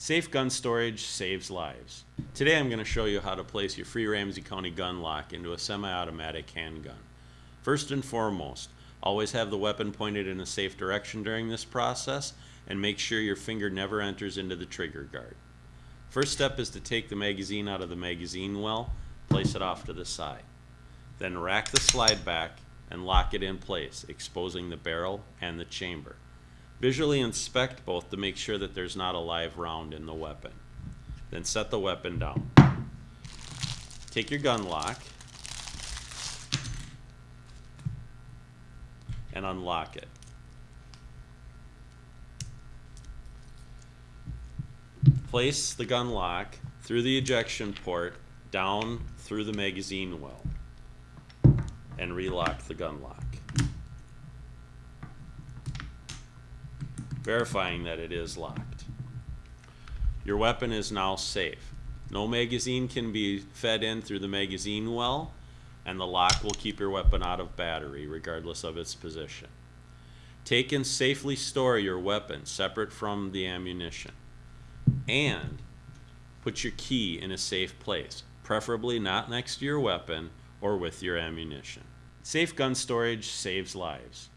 Safe gun storage saves lives. Today I'm going to show you how to place your free Ramsey County gun lock into a semi-automatic handgun. First and foremost, always have the weapon pointed in a safe direction during this process and make sure your finger never enters into the trigger guard. First step is to take the magazine out of the magazine well, place it off to the side. Then rack the slide back and lock it in place, exposing the barrel and the chamber. Visually inspect both to make sure that there's not a live round in the weapon. Then set the weapon down. Take your gun lock and unlock it. Place the gun lock through the ejection port down through the magazine well and relock the gun lock. Verifying that it is locked. Your weapon is now safe. No magazine can be fed in through the magazine well, and the lock will keep your weapon out of battery regardless of its position. Take and safely store your weapon separate from the ammunition. And put your key in a safe place, preferably not next to your weapon or with your ammunition. Safe gun storage saves lives.